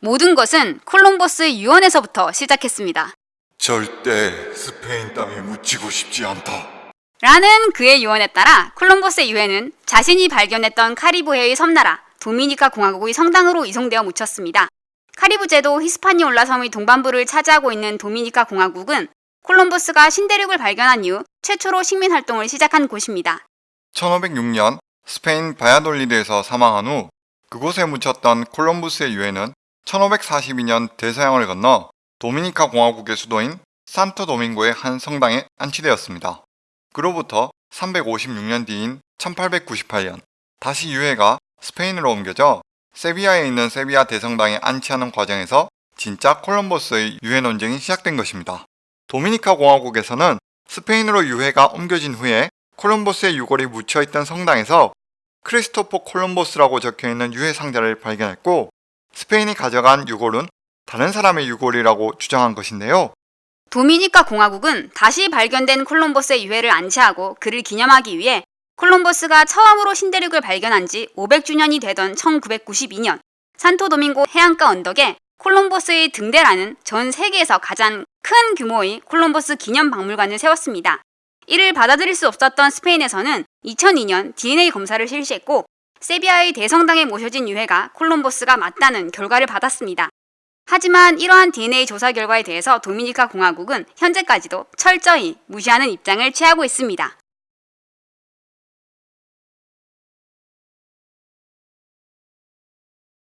모든 것은 콜럼버스 유언에서부터 시작했습니다. 절대 스페인 땅에 묻히고 싶지 않다. 라는 그의 유언에 따라 콜럼버스의 유해는 자신이 발견했던 카리브해의 섬나라 도미니카 공화국의 성당으로 이송되어 묻혔습니다. 카리브 제도 히스파니올라 섬의 동반부를 차지하고 있는 도미니카 공화국은 콜럼버스가 신대륙을 발견한 이후 최초로 식민 활동을 시작한 곳입니다. 1506년 스페인 바야돌리드에서 사망한 후 그곳에 묻혔던 콜럼부스의 유해는 1542년 대서양을 건너 도미니카 공화국의 수도인 산토 도밍고의 한 성당에 안치되었습니다. 그로부터 356년 뒤인 1898년 다시 유해가 스페인으로 옮겨져 세비야에 있는 세비야 대성당에 안치하는 과정에서 진짜 콜럼버스의 유해 논쟁이 시작된 것입니다. 도미니카 공화국에서는 스페인으로 유해가 옮겨진 후에 콜럼버스의 유골이 묻혀있던 성당에서 크리스토퍼 콜럼버스라고 적혀있는 유해 상자를 발견했고 스페인이 가져간 유골은 다른 사람의 유골이라고 주장한 것인데요. 도미니카 공화국은 다시 발견된 콜럼버스의 유해를 안치하고 그를 기념하기 위해 콜럼버스가 처음으로 신대륙을 발견한 지 500주년이 되던 1992년 산토도밍고 해안가 언덕에 콜럼버스의 등대라는 전 세계에서 가장 큰 규모의 콜럼버스 기념 박물관을 세웠습니다. 이를 받아들일 수 없었던 스페인에서는 2002년 DNA 검사를 실시했고 세비야의 대성당에 모셔진 유해가 콜럼버스가 맞다는 결과를 받았습니다. 하지만 이러한 DNA 조사 결과에 대해서 도미니카 공화국은 현재까지도 철저히 무시하는 입장을 취하고 있습니다.